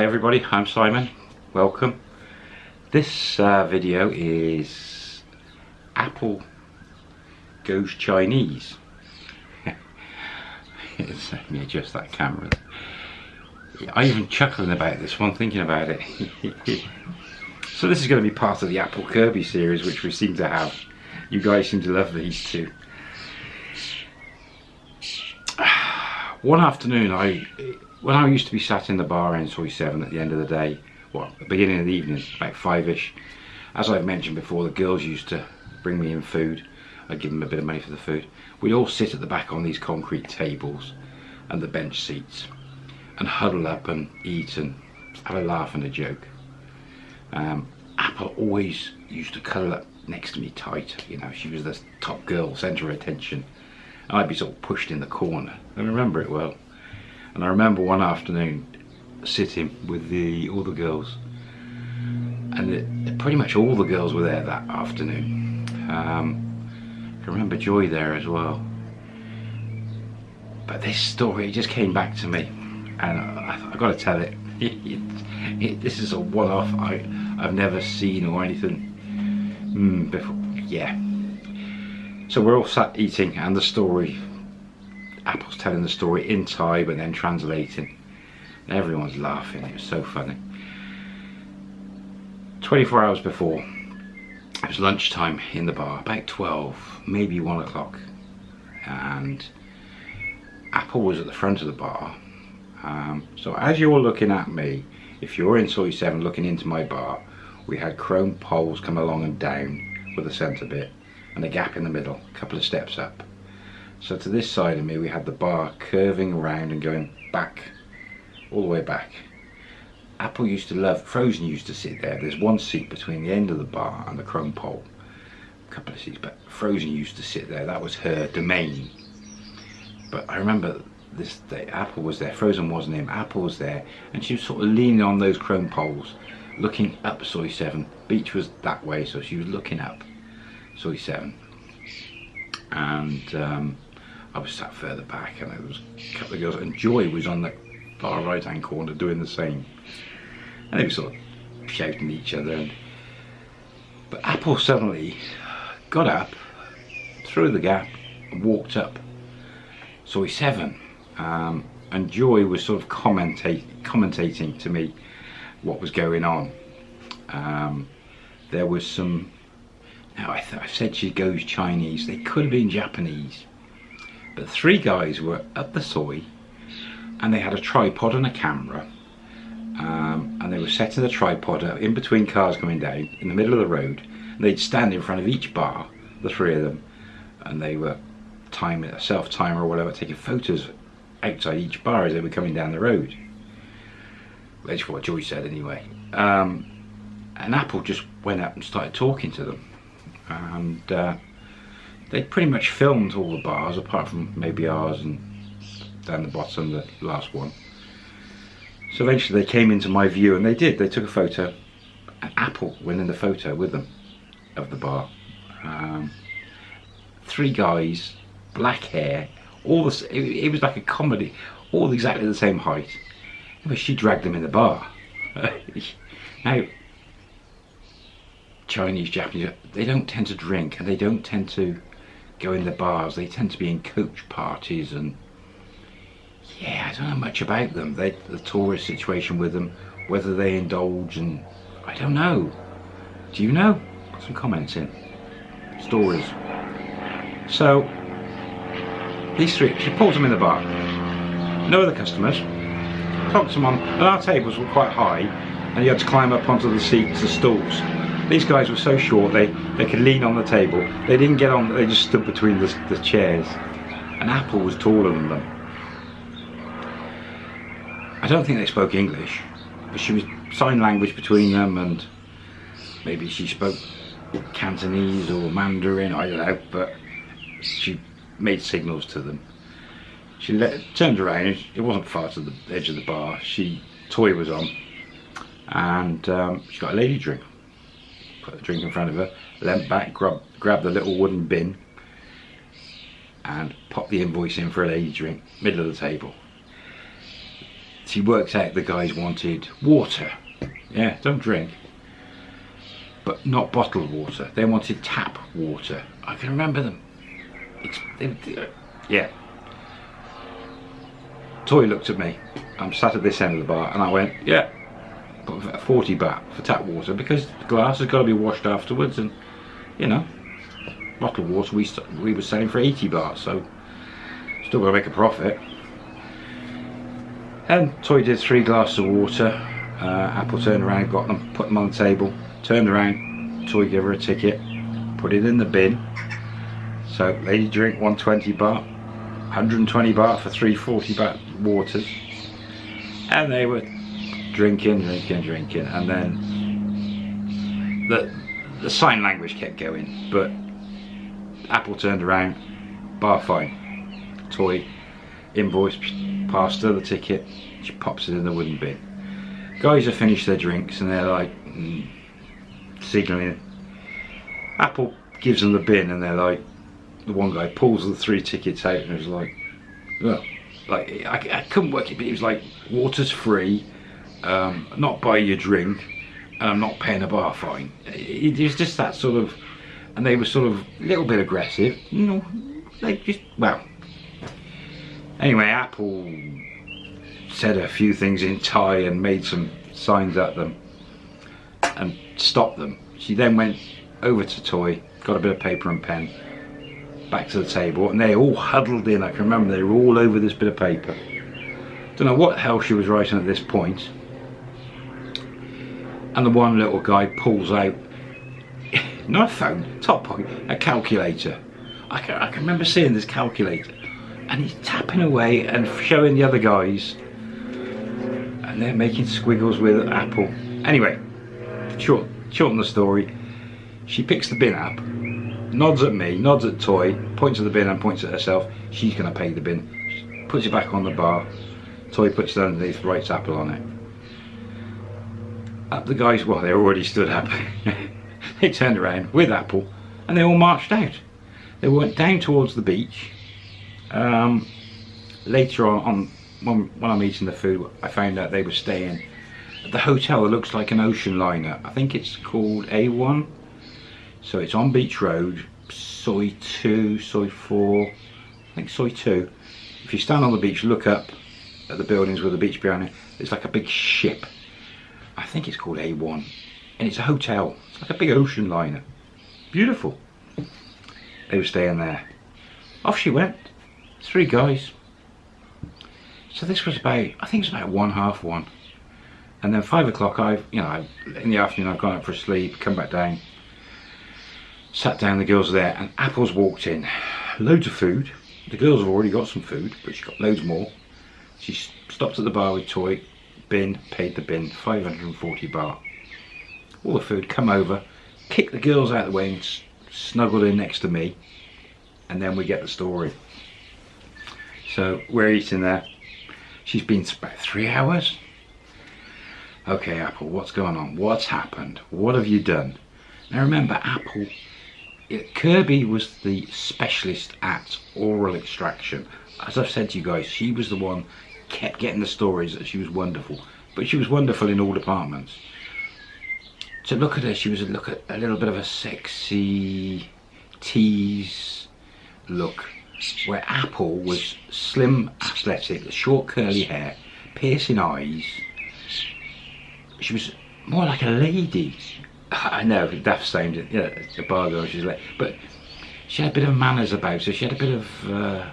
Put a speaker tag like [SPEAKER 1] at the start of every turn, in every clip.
[SPEAKER 1] Hi everybody, I'm Simon. Welcome. This uh, video is Apple goes Chinese. Let me adjust that camera. I even chuckling about this one, thinking about it. so this is going to be part of the Apple Kirby series, which we seem to have. You guys seem to love these two. One afternoon, I when I used to be sat in the bar in Soi 7 at the end of the day, well, the beginning of the evening, about five-ish, as I've mentioned before, the girls used to bring me in food. I'd give them a bit of money for the food. We'd all sit at the back on these concrete tables and the bench seats and huddle up and eat and have a laugh and a joke. Um, Apple always used to cuddle up next to me tight, you know, she was the top girl, centre of attention. And I'd be sort of pushed in the corner. I remember it well. And I remember one afternoon sitting with the all the girls, and it, pretty much all the girls were there that afternoon. Um, I remember Joy there as well. But this story just came back to me, and I, I got to tell it. it, it. This is a one-off I I've never seen or anything mm, before. Yeah. So we're all sat eating, and the story Apple's telling the story in Thai but then translating. Everyone's laughing, it was so funny. 24 hours before, it was lunchtime in the bar, about 12, maybe 1 o'clock. And Apple was at the front of the bar. Um, so as you're looking at me, if you're in Soi 7 looking into my bar, we had chrome poles come along and down with a centre bit and a gap in the middle, a couple of steps up. So to this side of me we had the bar curving around and going back, all the way back. Apple used to love, Frozen used to sit there. There's one seat between the end of the bar and the chrome pole. A couple of seats, but Frozen used to sit there. That was her domain. But I remember this day, Apple was there, Frozen wasn't him, Apple was there, and she was sort of leaning on those chrome poles, looking up Soi 7. Beach was that way, so she was looking up Soi 7. And um, I was sat further back and there was a couple of girls and Joy was on the far right hand corner doing the same. And they were sort of shouting at each other. And, but Apple suddenly got up, through the gap and walked up. Soi 7. Um, and Joy was sort of commentate, commentating to me what was going on. Um, there was some, now I, I said she goes Chinese, they could have been Japanese but three guys were at the soi and they had a tripod and a camera. Um, and they were setting the tripod up in between cars coming down in the middle of the road. And they'd stand in front of each bar the three of them. And they were timing a self timer or whatever taking photos outside each bar as they were coming down the road. That's what Joy said anyway. Um, and Apple just went up and started talking to them. And uh, they pretty much filmed all the bars apart from maybe ours and down the bottom the last one. So eventually they came into my view and they did. They took a photo and Apple went in the photo with them of the bar. Um, three guys black hair all this it, it, was like a comedy all exactly the same height. But she dragged them in the bar. Now Chinese Japanese they don't tend to drink and they don't tend to go in the bars. They tend to be in coach parties and yeah, I don't know much about them. They, the tourist situation with them, whether they indulge and I don't know. Do you know? Put some comments in. Stories. So these three, she pulls them in the bar. No other customers. Clocks them on, and our tables were quite high, and you had to climb up onto the seats, the stools. These guys were so short they, they could lean on the table. They didn't get on, they just stood between the, the chairs. And Apple was taller than them. I don't think they spoke English, but she was sign language between them and maybe she spoke Cantonese or Mandarin, I don't know, but she made signals to them. She let, turned around, it wasn't far to the edge of the bar, she, toy was on, and um, she got a lady drink put the drink in front of her, leant back, grab, grab the little wooden bin and pop the invoice in for a lady drink, middle of the table. she works out the guys wanted water. Yeah, don't drink. But not bottled water. They wanted tap water. I can remember them. They, yeah. Toy looked at me. I'm sat at this end of the bar and I went, yeah, 40 baht for tap water because the glass has got to be washed afterwards and, you know, bottled water we, we were selling for 80 baht so still got to make a profit. And Toy did three glasses of water. Uh, Apple turned around, got them, put them on the table, turned around, Toy gave her a ticket, put it in the bin. So lady drink 120 baht, 120 baht for 340 baht waters. And they were drinking, drinking, drinking, and then the the sign language kept going. But Apple turned around, bar fine, toy, invoice, passed her the ticket, she pops it in the wooden bin. Guys have finished their drinks and they're like mm, signalling. Apple gives them the bin and they're like, the one guy pulls the three tickets out and was like, oh. like I, I couldn't work it, but he was like, water's free, um, not buy your drink, and I'm not paying a bar fine. It, was just that sort of, and they were sort of a little bit aggressive, you know, they just, well. Anyway, Apple said a few things in Thai and made some signs at them and stopped them. She then went over to Toy, got a bit of paper and pen, back to the table, and they all huddled in. I can remember they were all over this bit of paper. Don't know what hell she was writing at this point. And the one little guy pulls out, not a phone, top pocket, a calculator. I can, I can remember seeing this calculator. And he's tapping away and showing the other guys. And they're making squiggles with Apple. Anyway, short, shorten the story. She picks the bin up, nods at me, nods at Toy, points at the bin and points at herself. She's going to pay the bin. Puts it back on the bar. Toy puts it underneath, writes Apple on it. Up the guys, well, they already stood up. they turned around with Apple and they all marched out. They went down towards the beach. Um, later on, on when, when I'm eating the food, I found out they were staying at the hotel that looks like an ocean liner. I think it's called A1 so it's on Beach Road, Soi 2, Soi 4, I think Soi 2. If you stand on the beach, look up at the buildings with the beach behind it, it's like a big ship. I think it's called A1. And it's a hotel. It's like a big ocean liner. Beautiful. They were staying there. Off she went. Three guys. So this was about, I think it's about one, half one. And then five o'clock, I've, you know, in the afternoon I've gone out for a sleep, come back down, Sat down, the girls there, and Apple's walked in. Loads of food. The girls have already got some food, but she's got loads more. She stopped at the bar with Toy, bin, paid the bin, 540 baht. All the food, come over, kick the girls out of the way and snuggle in next to me, and then we get the story. So we're eating there. She's been about three hours. Okay, Apple, what's going on? What's happened? What have you done? Now remember, Apple uh, Kirby was the specialist at oral extraction. As I've said to you guys, she was the one kept getting the stories that she was wonderful. But she was wonderful in all departments. To look at her, she was a look at a little bit of a sexy tease look. Where Apple was slim, athletic, short curly hair, piercing eyes. She was more like a lady. I know, Daft sound, yeah, a bar girl, she's like, but she had a bit of manners about her, she had a bit of uh,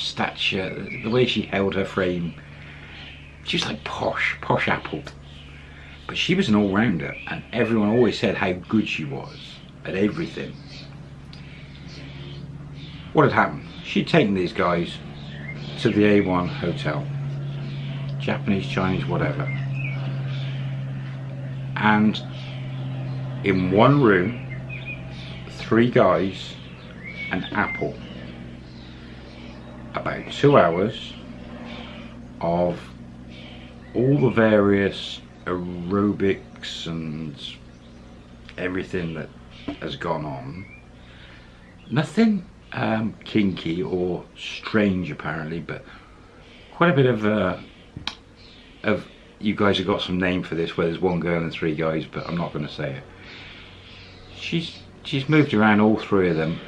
[SPEAKER 1] stature, the way she held her frame, she was like posh, posh apple. But she was an all-rounder, and everyone always said how good she was at everything. What had happened? She'd taken these guys to the A1 hotel, Japanese, Chinese, whatever, and in one room, three guys, an apple. About two hours of all the various aerobics and everything that has gone on. Nothing um, kinky or strange apparently, but quite a bit of uh, of you guys have got some name for this where there's one girl and three guys, but I'm not going to say it. She's she's moved around all three of them.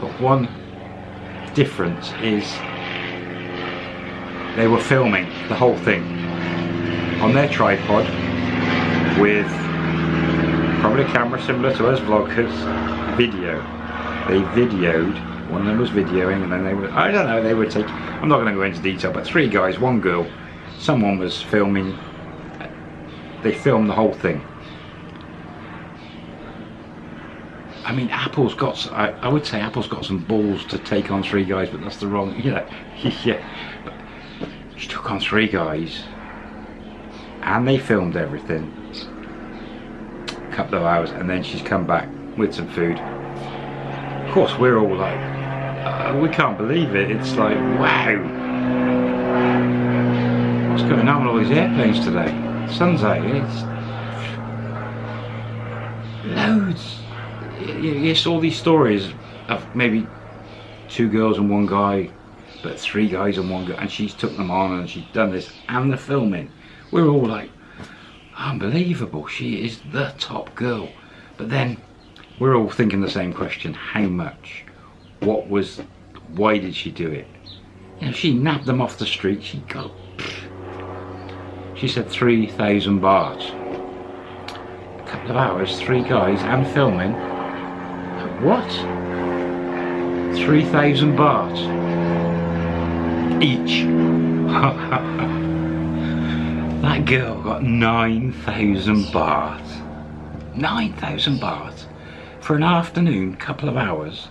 [SPEAKER 1] But one difference is they were filming the whole thing on their tripod with probably a camera similar to us vloggers video. They videoed one of them was videoing and then they were I don't know they were taking I'm not going to go into detail but three guys one girl someone was filming they filmed the whole thing I mean Apple's got I, I would say Apple's got some balls to take on three guys but that's the wrong you know yeah. But she took on three guys and they filmed everything. A couple of hours and then she's come back with some food. Of course we're all like uh, we can't believe it. It's like wow. What's going on with all these airplanes today? Sun's out it's loads yes all these stories of maybe two girls and one guy but three guys and one girl and she's took them on and she's done this and the filming. We're all like unbelievable she is the top girl. But then we're all thinking the same question how much? What was why did she do it? You know she nabbed them off the street she got she said 3,000 baht a couple of hours three guys and filming what 3,000 baht each That girl got 9,000 baht. 9,000 baht for an afternoon, couple of hours.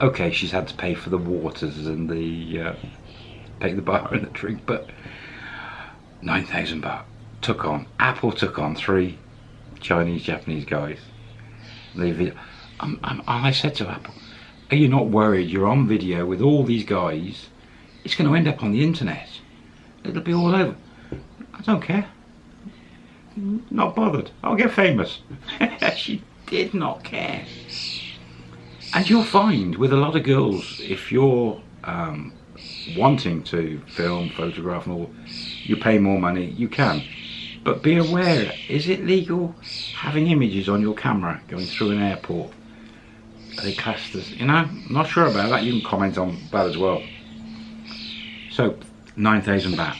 [SPEAKER 1] Okay, she's had to pay for the waters and the uh, pay the bar and the drink, but 9,000 baht took on. Apple took on three Chinese, Japanese guys. They, um, um, I said to Apple, are you not worried you're on video with all these guys? It's going to end up on the internet. It'll be all over. I don't care. Not bothered. I'll get famous. she did not care. And you'll find with a lot of girls, if you're um, wanting to film, photograph and all, you pay more money, you can. But be aware, is it legal having images on your camera going through an airport? They classed as, you know, not sure about that. You can comment on that as well. So, 9,000 baht,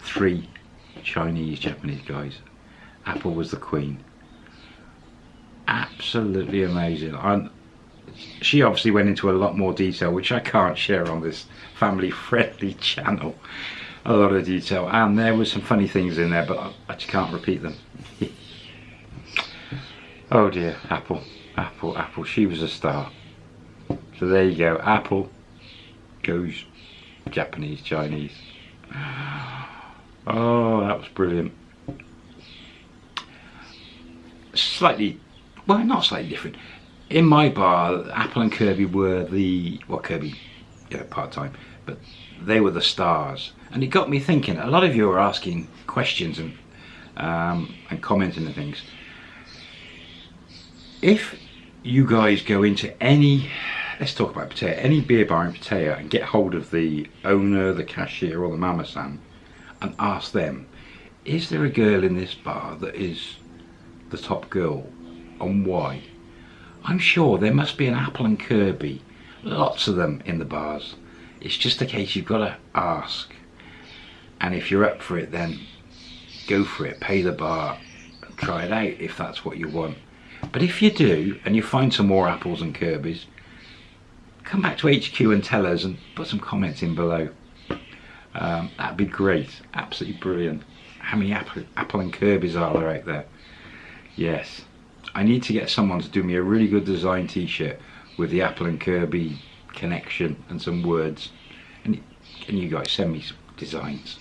[SPEAKER 1] three Chinese, Japanese guys. Apple was the queen. Absolutely amazing. She obviously went into a lot more detail, which I can't share on this family-friendly channel. A lot of detail, and there were some funny things in there, but I just can't repeat them. oh dear, Apple, Apple, Apple. She was a star. So there you go. Apple goes Japanese, Chinese. Oh, that was brilliant. Slightly, well, not slightly different. In my bar, Apple and Kirby were the, well, Kirby, yeah, part-time, but they were the stars. And it got me thinking, a lot of you are asking questions and, um, and commenting and things. If you guys go into any, let's talk about Pattaya, any beer bar in Pattaya and get hold of the owner, the cashier or the mama-san, and ask them, is there a girl in this bar that is the top girl and why? I'm sure there must be an Apple and Kirby, lots of them in the bars. It's just a case you've got to ask. And if you're up for it then go for it, pay the bar, and try it out if that's what you want. But if you do and you find some more apples and Kirby's, come back to HQ and tell us and put some comments in below. Um, that'd be great, absolutely brilliant. How many Apple, Apple and Kirby's are there out there? Yes, I need to get someone to do me a really good design t-shirt with the Apple and Kirby connection and some words. And you guys send me some designs?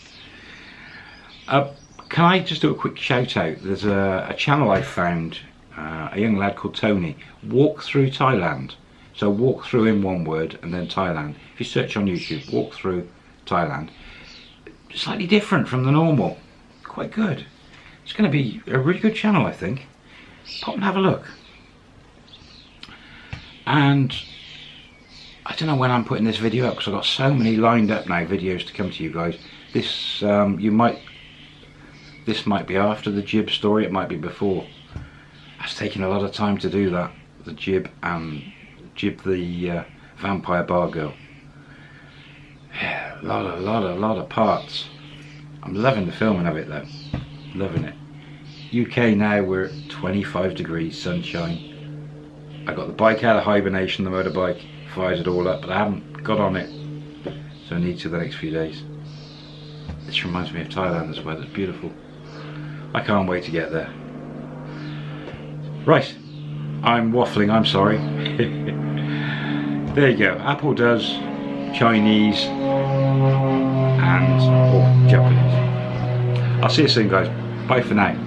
[SPEAKER 1] Uh, can I just do a quick shout out? There's a, a channel I found, uh, a young lad called Tony, Walk Through Thailand. So walk through in one word and then Thailand. If you search on YouTube, walk through Thailand, slightly different from the normal. Quite good. It's going to be a really good channel, I think. Pop and have a look. And I don't know when I'm putting this video up because I've got so many lined up now videos to come to you guys. this um, you might this might be after the jib story it might be before it's taken a lot of time to do that. The jib and jib the uh, vampire bar girl. Yeah a lot of lot of lot of parts. I'm loving the filming of it though. Loving it. UK now we're at 25 degrees sunshine. I got the bike out of hibernation the motorbike fired it all up but I haven't got on it. So I need to the next few days. This reminds me of Thailand this weather's beautiful. I can't wait to get there right. I'm waffling I'm sorry. There you go. Apple does Chinese and or Japanese. I'll see you soon guys. Bye for now